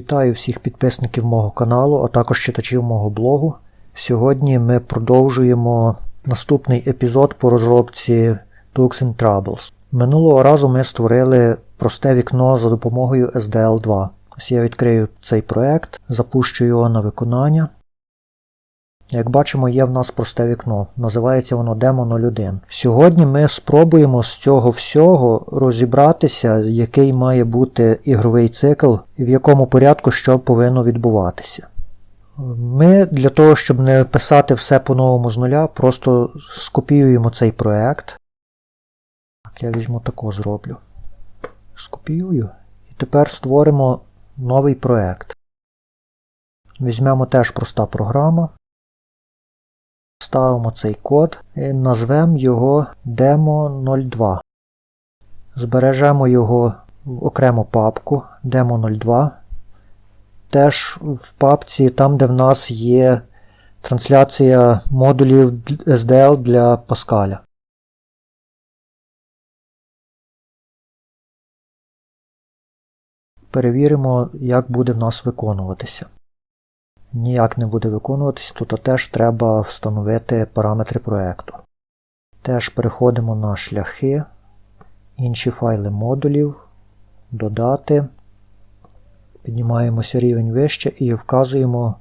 Вітаю всіх підписників мого каналу, а також читачів мого блогу. Сьогодні ми продовжуємо наступний епізод по розробці Books and Troubles. Минулого разу ми створили просте вікно за допомогою SDL2. Ось я відкрию цей проект, запущу його на виконання. Як бачимо, є в нас просте вікно. Називається воно Demo 01. Сьогодні ми спробуємо з цього всього розібратися, який має бути ігровий цикл в якому порядку що повинно відбуватися. Ми для того, щоб не писати все по-новому з нуля, просто скопіюємо цей проект. Так, Я візьму тако зроблю. Скопіюю. І тепер створимо новий проект. Візьмемо теж проста програма. Ставимо цей код і назвемо його Demo02. Збережемо його в окрему папку Demo02. Теж в папці, там, де в нас є трансляція модулів SDL для Pascal. Перевіримо, як буде в нас виконуватися ніяк не буде виконуватись, то теж треба встановити параметри проєкту. Теж переходимо на шляхи, інші файли модулів, додати. Піднімаємося рівень вище і вказуємо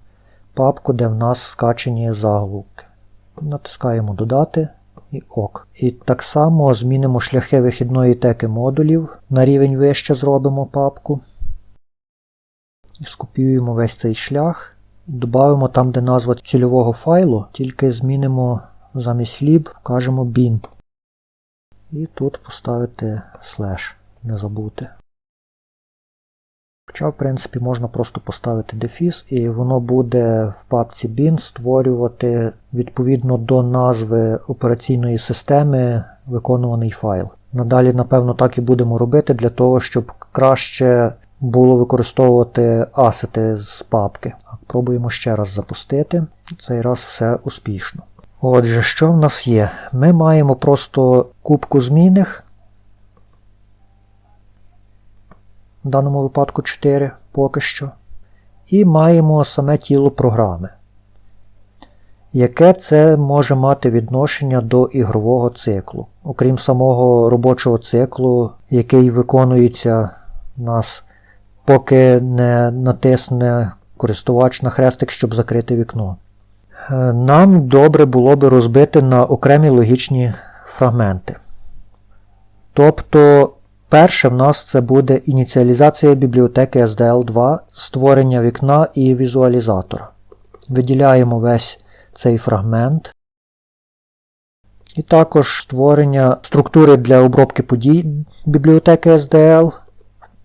папку, де в нас скачені заголовки. Натискаємо Додати і ОК. І так само змінимо шляхи вихідної теки модулів. На рівень вище зробимо папку. І скопіюємо весь цей шлях. Добавимо там, де назва цільового файлу, тільки змінимо замість lib, вкажемо bin. І тут поставити слеш, не забути. Хоча, в принципі, можна просто поставити дефіс, і воно буде в папці bin створювати відповідно до назви операційної системи виконуваний файл. Надалі, напевно, так і будемо робити для того, щоб краще було використовувати асети з папки. Пробуємо ще раз запустити. Цей раз все успішно. Отже, що в нас є? Ми маємо просто кубку змінних. В даному випадку 4 поки що. І маємо саме тіло програми. Яке це може мати відношення до ігрового циклу? Окрім самого робочого циклу, який виконується у нас, поки не натисне користувач на хрестик, щоб закрити вікно. Е, нам добре було би розбити на окремі логічні фрагменти. Тобто, перше в нас це буде ініціалізація бібліотеки SDL2, створення вікна і візуалізатора. Виділяємо весь цей фрагмент. І також створення структури для обробки подій бібліотеки SDL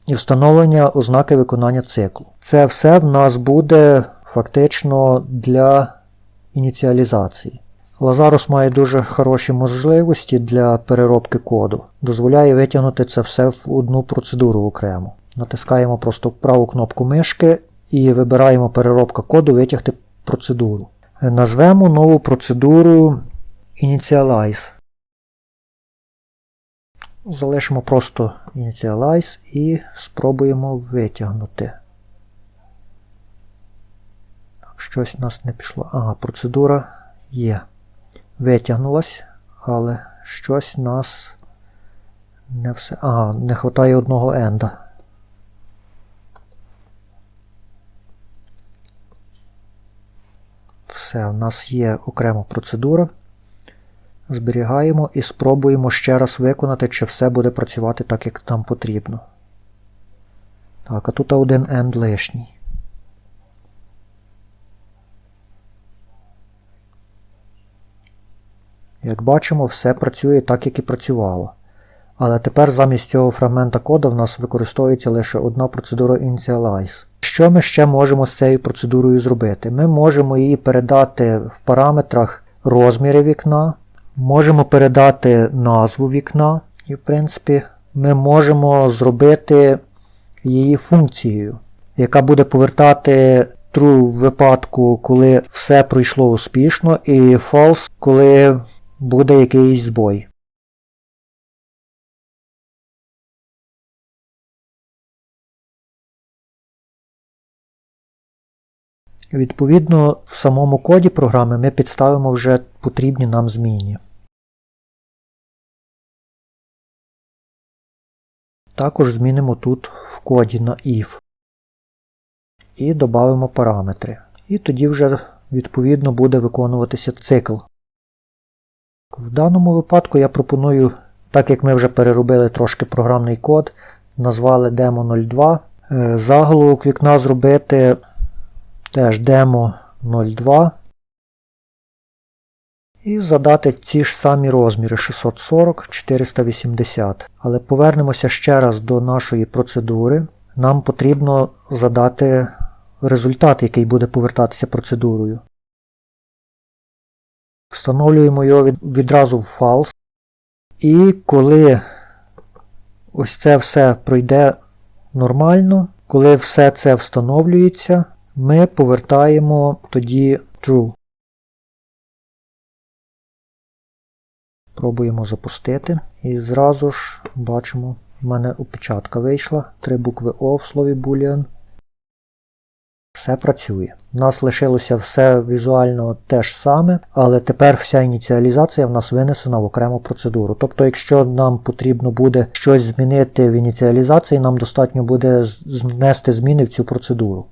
і встановлення ознаки виконання циклу. Це все в нас буде фактично для ініціалізації. Лазарус має дуже хороші можливості для переробки коду, дозволяє витягнути це все в одну процедуру окремо. Натискаємо просто праву кнопку мишки і вибираємо переробка коду витягти процедуру. Назвемо нову процедуру Initialize. Залишимо просто Initialize і спробуємо витягнути. Щось у нас не пішло. Ага, процедура є. Витягнулась, але щось нас не все. Ага, не вистачає одного енда. Все, у нас є окрема процедура. Зберігаємо і спробуємо ще раз виконати, чи все буде працювати так, як нам потрібно. Так, а тут один end лишній. Як бачимо, все працює так, як і працювало. Але тепер замість цього фрагмента коду в нас використовується лише одна процедура Initialize. Що ми ще можемо з цією процедурою зробити? Ми можемо її передати в параметрах розміри вікна. Можемо передати назву вікна, і, в принципі, ми можемо зробити її функцією, яка буде повертати true в випадку, коли все пройшло успішно, і false, коли буде якийсь збой. Відповідно, в самому коді програми ми підставимо вже потрібні нам зміни. Також змінимо тут в коді на if і додамо параметри. І тоді вже відповідно буде виконуватися цикл. В даному випадку я пропоную, так як ми вже переробили трошки програмний код, назвали demo 02, е, заголовок вікна зробити теж demo 02 і задати ці ж самі розміри 640 480. Але повернемося ще раз до нашої процедури. Нам потрібно задати результат, який буде повертатися процедурою. Встановлюємо його відразу в false. І коли ось це все пройде нормально, коли все це встановлюється, ми повертаємо тоді true. Пробуємо запустити. І зразу ж бачимо, в мене опечатка вийшла. Три букви O в слові Boolean. Все працює. У нас лишилося все візуально те ж саме, але тепер вся ініціалізація в нас винесена в окрему процедуру. Тобто, якщо нам потрібно буде щось змінити в ініціалізації, нам достатньо буде внести зміни в цю процедуру.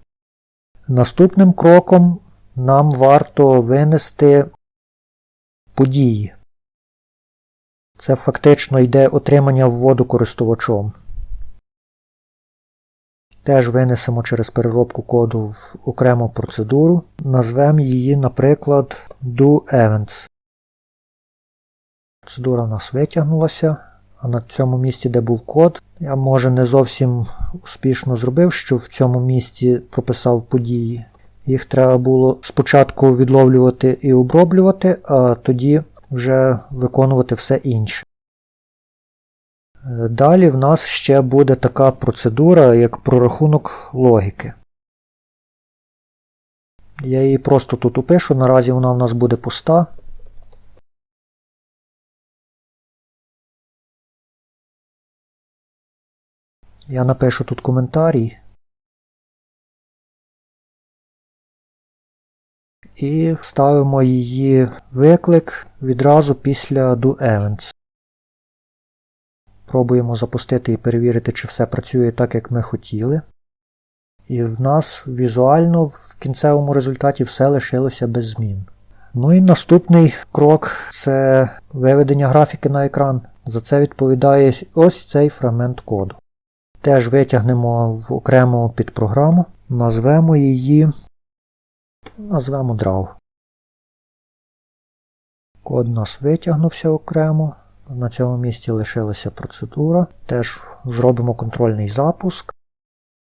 Наступним кроком нам варто винести події. Це фактично йде отримання вводу користувачом. Теж винесемо через переробку коду в окрему процедуру. Назвемо її, наприклад, doEvents. Процедура в нас витягнулася. На цьому місці, де був код, я може не зовсім успішно зробив, що в цьому місці прописав події. Їх треба було спочатку відловлювати і оброблювати, а тоді вже виконувати все інше. Далі в нас ще буде така процедура, як прорахунок логіки. Я її просто тут опишу, наразі вона в нас буде пуста. Я напишу тут коментарій. І ставимо її виклик відразу після doEvents. Пробуємо запустити і перевірити, чи все працює так, як ми хотіли. І в нас візуально в кінцевому результаті все лишилося без змін. Ну і наступний крок це виведення графіки на екран. За це відповідає ось цей фрагмент коду. Теж витягнемо в окрему підпрограму, назвемо її, назвемо Draw. Код у нас витягнувся окремо. На цьому місці лишилася процедура. Теж зробимо контрольний запуск.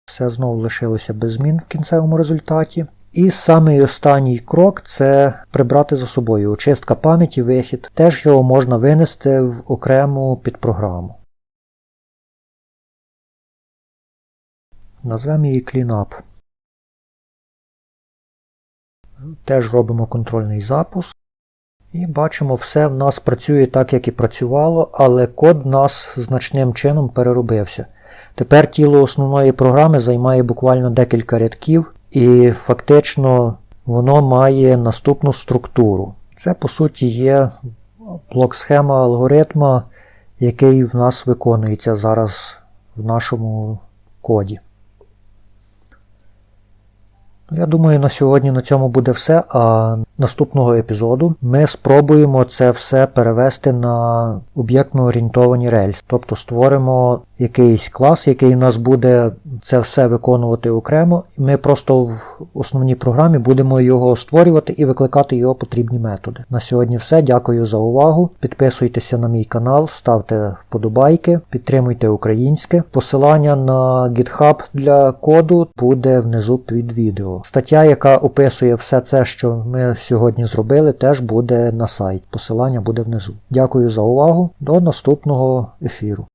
Все знову лишилося без змін в кінцевому результаті. І самий останній крок це прибрати за собою очистка пам'яті, вихід. Теж його можна винести в окрему підпрограму. Назвемо її CleanUp. Теж робимо контрольний запуск. І бачимо, все в нас працює так, як і працювало, але код в нас значним чином переробився. Тепер тіло основної програми займає буквально декілька рядків, і фактично воно має наступну структуру. Це, по суті, є блок-схема алгоритма, який в нас виконується зараз в нашому коді. Я думаю, на сьогодні на цьому буде все. А наступного епізоду ми спробуємо це все перевести на об'єктно орієнтовані рельси. Тобто створимо якийсь клас, який у нас буде це все виконувати окремо. Ми просто в основній програмі будемо його створювати і викликати його потрібні методи. На сьогодні все. Дякую за увагу. Підписуйтеся на мій канал, ставте вподобайки, підтримуйте українське. Посилання на GitHub для коду буде внизу під відео. Стаття, яка описує все це, що ми сьогодні зробили, теж буде на сайт. Посилання буде внизу. Дякую за увагу. До наступного ефіру.